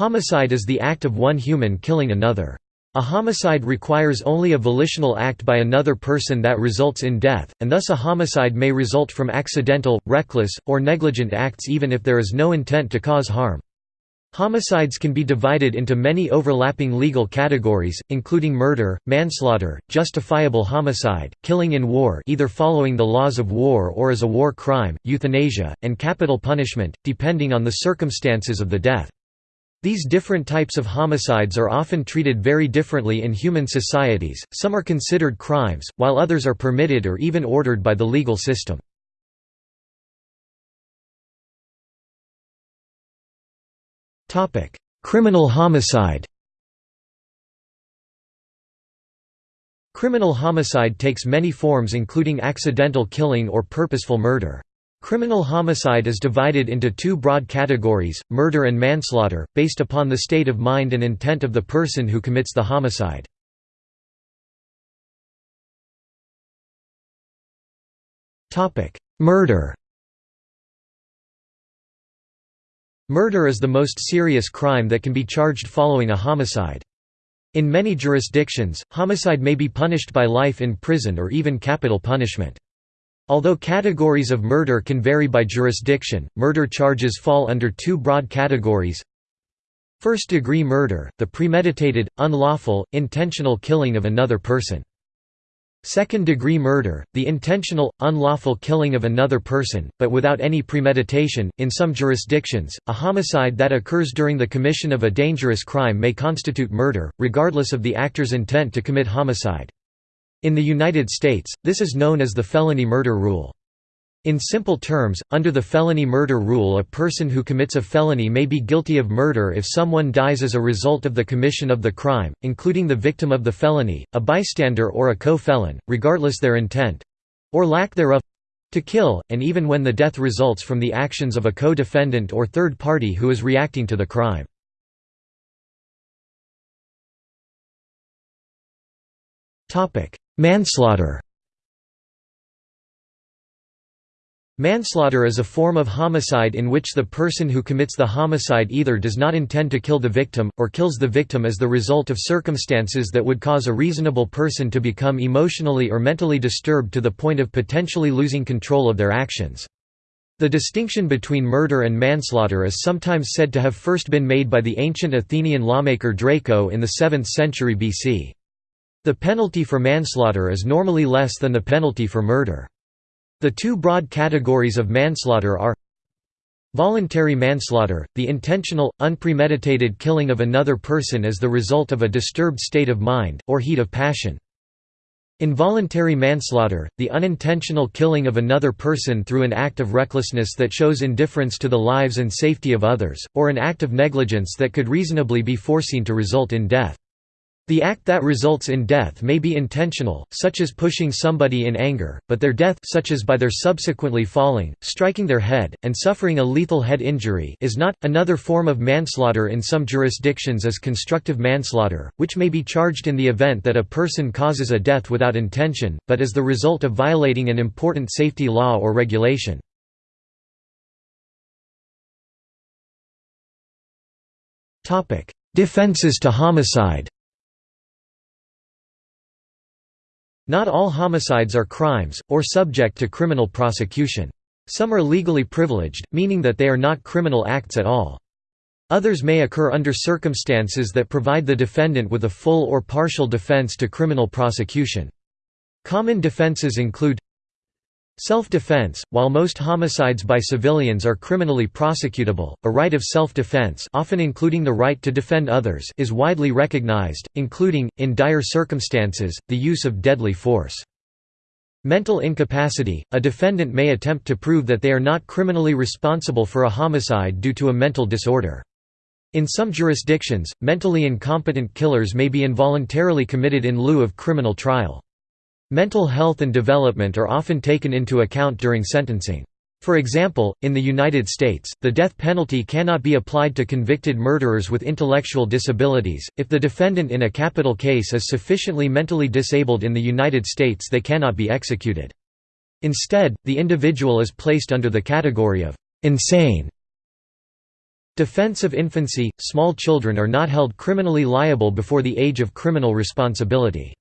Homicide is the act of one human killing another. A homicide requires only a volitional act by another person that results in death, and thus a homicide may result from accidental, reckless, or negligent acts even if there is no intent to cause harm. Homicides can be divided into many overlapping legal categories, including murder, manslaughter, justifiable homicide, killing in war either following the laws of war or as a war crime, euthanasia, and capital punishment, depending on the circumstances of the death. These different types of homicides are often treated very differently in human societies, some are considered crimes, while others are permitted or even ordered by the legal system. Criminal homicide Criminal homicide takes many forms including accidental killing or purposeful murder. Criminal homicide is divided into two broad categories, murder and manslaughter, based upon the state of mind and intent of the person who commits the homicide. Murder Murder is the most serious crime that can be charged following a homicide. In many jurisdictions, homicide may be punished by life in prison or even capital punishment. Although categories of murder can vary by jurisdiction, murder charges fall under two broad categories. First-degree murder, the premeditated, unlawful, intentional killing of another person. Second-degree murder, the intentional, unlawful killing of another person, but without any premeditation. In some jurisdictions, a homicide that occurs during the commission of a dangerous crime may constitute murder, regardless of the actor's intent to commit homicide. In the United States, this is known as the felony murder rule. In simple terms, under the felony murder rule a person who commits a felony may be guilty of murder if someone dies as a result of the commission of the crime, including the victim of the felony, a bystander or a co-felon, regardless their intent—or lack thereof—to kill, and even when the death results from the actions of a co-defendant or third party who is reacting to the crime. Manslaughter Manslaughter is a form of homicide in which the person who commits the homicide either does not intend to kill the victim, or kills the victim as the result of circumstances that would cause a reasonable person to become emotionally or mentally disturbed to the point of potentially losing control of their actions. The distinction between murder and manslaughter is sometimes said to have first been made by the ancient Athenian lawmaker Draco in the 7th century BC. The penalty for manslaughter is normally less than the penalty for murder. The two broad categories of manslaughter are Voluntary manslaughter, the intentional, unpremeditated killing of another person as the result of a disturbed state of mind, or heat of passion. Involuntary manslaughter, the unintentional killing of another person through an act of recklessness that shows indifference to the lives and safety of others, or an act of negligence that could reasonably be foreseen to result in death. The act that results in death may be intentional, such as pushing somebody in anger, but their death such as by their subsequently falling, striking their head, and suffering a lethal head injury is not. Another form of manslaughter in some jurisdictions is constructive manslaughter, which may be charged in the event that a person causes a death without intention, but as the result of violating an important safety law or regulation. Defenses to homicide Not all homicides are crimes, or subject to criminal prosecution. Some are legally privileged, meaning that they are not criminal acts at all. Others may occur under circumstances that provide the defendant with a full or partial defense to criminal prosecution. Common defenses include Self-defense, while most homicides by civilians are criminally prosecutable, a right of self-defense often including the right to defend others is widely recognized, including, in dire circumstances, the use of deadly force. Mental incapacity – A defendant may attempt to prove that they are not criminally responsible for a homicide due to a mental disorder. In some jurisdictions, mentally incompetent killers may be involuntarily committed in lieu of criminal trial. Mental health and development are often taken into account during sentencing. For example, in the United States, the death penalty cannot be applied to convicted murderers with intellectual disabilities. If the defendant in a capital case is sufficiently mentally disabled in the United States, they cannot be executed. Instead, the individual is placed under the category of insane Defense of infancy – Small children are not held criminally liable before the age of criminal responsibility.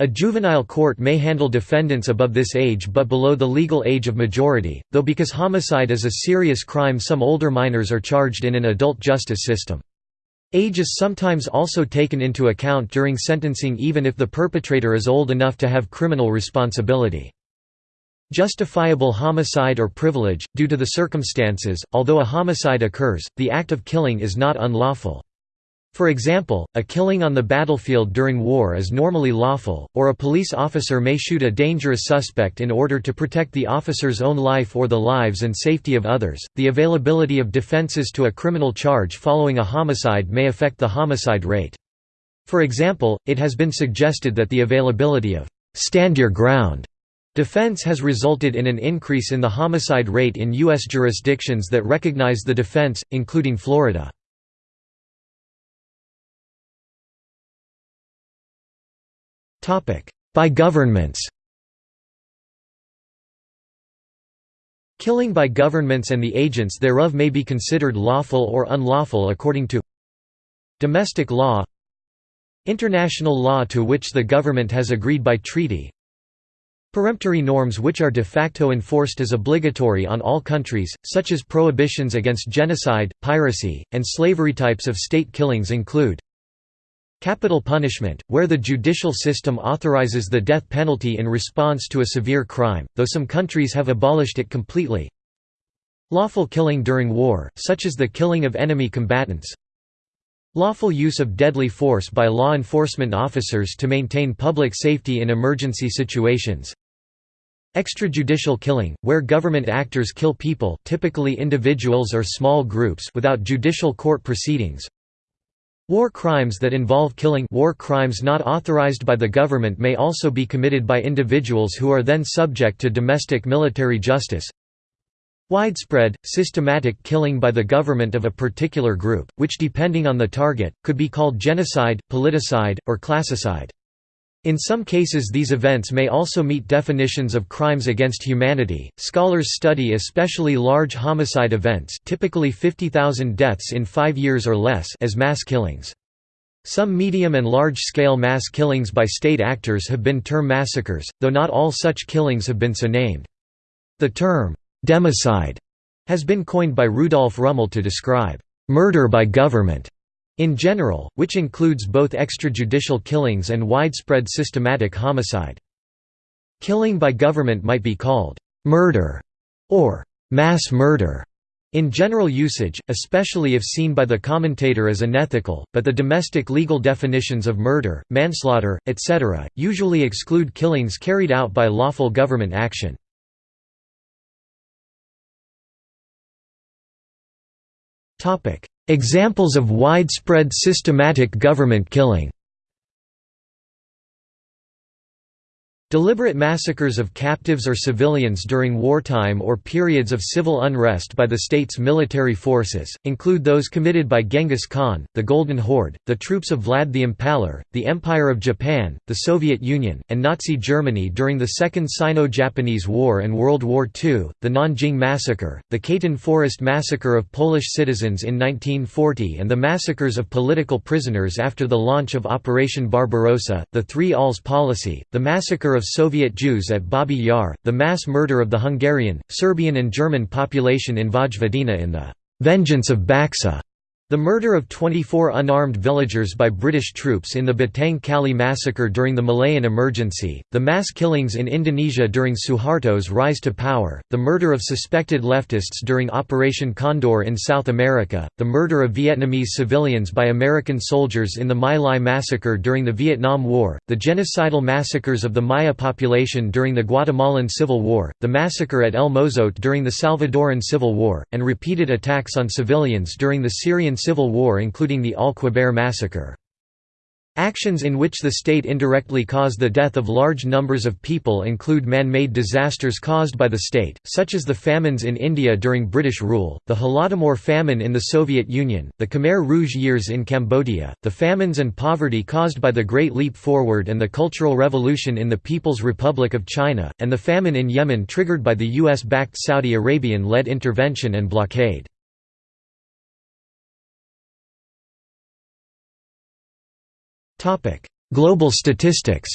A juvenile court may handle defendants above this age but below the legal age of majority, though because homicide is a serious crime some older minors are charged in an adult justice system. Age is sometimes also taken into account during sentencing even if the perpetrator is old enough to have criminal responsibility. Justifiable homicide or privilege, due to the circumstances, although a homicide occurs, the act of killing is not unlawful. For example, a killing on the battlefield during war is normally lawful, or a police officer may shoot a dangerous suspect in order to protect the officer's own life or the lives and safety of others. The availability of defenses to a criminal charge following a homicide may affect the homicide rate. For example, it has been suggested that the availability of stand your ground defense has resulted in an increase in the homicide rate in U.S. jurisdictions that recognize the defense, including Florida. By governments. Killing by governments and the agents thereof may be considered lawful or unlawful according to Domestic law International law to which the government has agreed by treaty Peremptory norms which are de facto enforced as obligatory on all countries, such as prohibitions against genocide, piracy, and slavery types of state killings include Capital punishment, where the judicial system authorizes the death penalty in response to a severe crime, though some countries have abolished it completely. Lawful killing during war, such as the killing of enemy combatants. Lawful use of deadly force by law enforcement officers to maintain public safety in emergency situations. Extrajudicial killing, where government actors kill people typically individuals or small groups without judicial court proceedings, War crimes that involve killing war crimes not authorized by the government may also be committed by individuals who are then subject to domestic military justice. Widespread, systematic killing by the government of a particular group, which depending on the target, could be called genocide, politicide, or classicide. In some cases, these events may also meet definitions of crimes against humanity. Scholars study especially large homicide events, typically 50,000 deaths in 5 years or less, as mass killings. Some medium and large-scale mass killings by state actors have been termed massacres, though not all such killings have been so named. The term democide has been coined by Rudolf Rummel to describe murder by government in general, which includes both extrajudicial killings and widespread systematic homicide. Killing by government might be called murder or mass murder in general usage, especially if seen by the commentator as unethical, but the domestic legal definitions of murder, manslaughter, etc., usually exclude killings carried out by lawful government action. Examples of widespread systematic government killing Deliberate massacres of captives or civilians during wartime or periods of civil unrest by the state's military forces, include those committed by Genghis Khan, the Golden Horde, the troops of Vlad the Impaler, the Empire of Japan, the Soviet Union, and Nazi Germany during the Second Sino-Japanese War and World War II, the Nanjing Massacre, the Katyn Forest Massacre of Polish citizens in 1940 and the massacres of political prisoners after the launch of Operation Barbarossa, the Three Alls policy, the massacre of Soviet Jews at Babi Yar, the mass murder of the Hungarian, Serbian and German population in Vojvodina in the «vengeance of Baksa» The murder of 24 unarmed villagers by British troops in the Batang Kali massacre during the Malayan emergency, the mass killings in Indonesia during Suharto's rise to power, the murder of suspected leftists during Operation Condor in South America, the murder of Vietnamese civilians by American soldiers in the My Lai massacre during the Vietnam War, the genocidal massacres of the Maya population during the Guatemalan Civil War, the massacre at El Mozote during the Salvadoran Civil War, and repeated attacks on civilians during the Syrian Civil War including the Al-Qubair massacre. Actions in which the state indirectly caused the death of large numbers of people include man-made disasters caused by the state, such as the famines in India during British rule, the Holodomor famine in the Soviet Union, the Khmer Rouge years in Cambodia, the famines and poverty caused by the Great Leap Forward and the Cultural Revolution in the People's Republic of China, and the famine in Yemen triggered by the US-backed Saudi Arabian-led intervention and blockade. Global statistics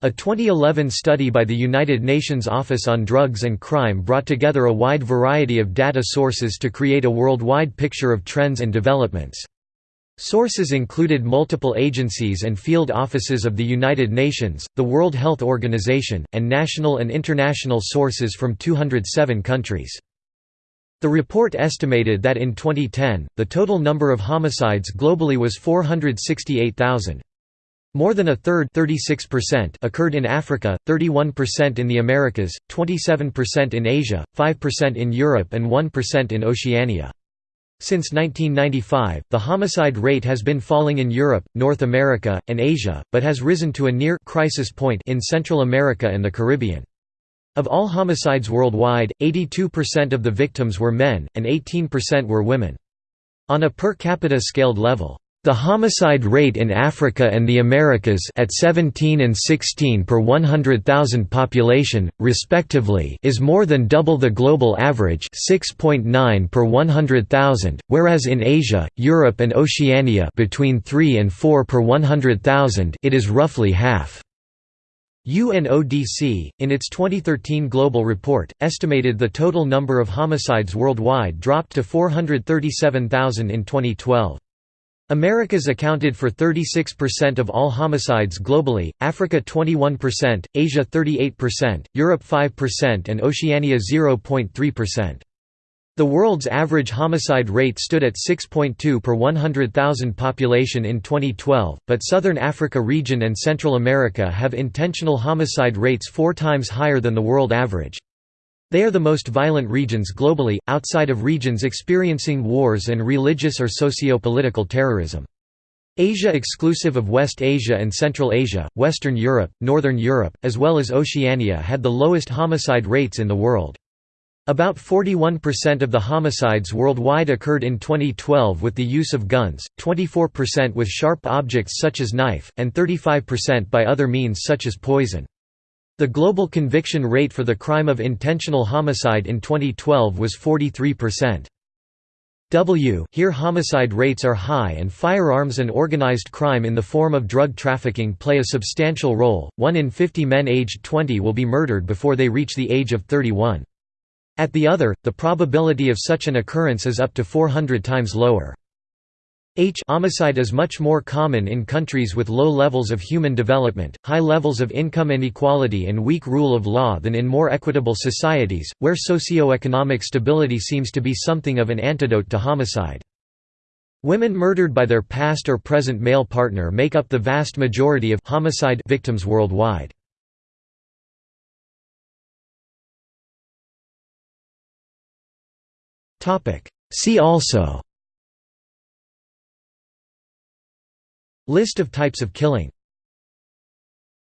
A 2011 study by the United Nations Office on Drugs and Crime brought together a wide variety of data sources to create a worldwide picture of trends and developments. Sources included multiple agencies and field offices of the United Nations, the World Health Organization, and national and international sources from 207 countries. The report estimated that in 2010, the total number of homicides globally was 468,000. More than a third occurred in Africa, 31% in the Americas, 27% in Asia, 5% in Europe and 1% in Oceania. Since 1995, the homicide rate has been falling in Europe, North America, and Asia, but has risen to a near crisis point in Central America and the Caribbean. Of all homicides worldwide, 82% of the victims were men, and 18% were women. On a per capita scaled level, the homicide rate in Africa and the Americas at 17 and 16 per 100,000 population, respectively is more than double the global average 6.9 per 100,000, whereas in Asia, Europe and Oceania between 3 and 4 per 100,000 it is roughly half. UNODC, in its 2013 global report, estimated the total number of homicides worldwide dropped to 437,000 in 2012. Americas accounted for 36% of all homicides globally, Africa 21%, Asia 38%, Europe 5% and Oceania 0.3%. The world's average homicide rate stood at 6.2 per 100,000 population in 2012, but Southern Africa region and Central America have intentional homicide rates four times higher than the world average. They are the most violent regions globally, outside of regions experiencing wars and religious or socio-political terrorism. Asia exclusive of West Asia and Central Asia, Western Europe, Northern Europe, as well as Oceania had the lowest homicide rates in the world. About 41% of the homicides worldwide occurred in 2012 with the use of guns, 24% with sharp objects such as knife, and 35% by other means such as poison. The global conviction rate for the crime of intentional homicide in 2012 was 43%. W here homicide rates are high and firearms and organized crime in the form of drug trafficking play a substantial role, 1 in 50 men aged 20 will be murdered before they reach the age of 31. At the other, the probability of such an occurrence is up to 400 times lower. H homicide is much more common in countries with low levels of human development, high levels of income inequality and weak rule of law than in more equitable societies, where socio-economic stability seems to be something of an antidote to homicide. Women murdered by their past or present male partner make up the vast majority of homicide victims worldwide. See also. List of types of killing